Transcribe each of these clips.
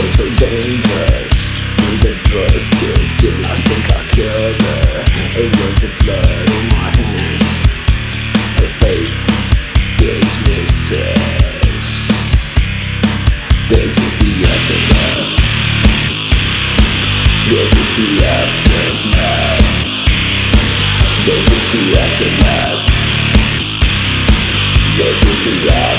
felt so dangerous. When the drugs kicked in I think I killed her. It was the blood on my hands. Her fate is mistress This is the aftermath. This is the aftermath. This is the aftermath. This is the aftermath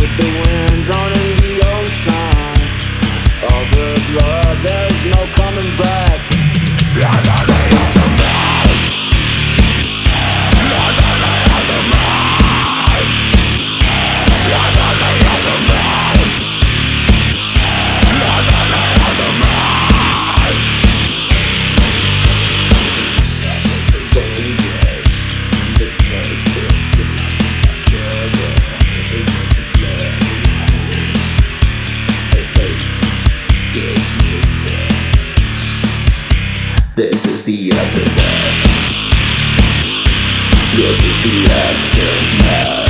with the wind Drowned in the ocean. Blood There's no coming back This is the aftermath. This is the aftermath.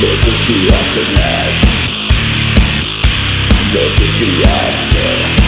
This is the aftermath. This is the aftermath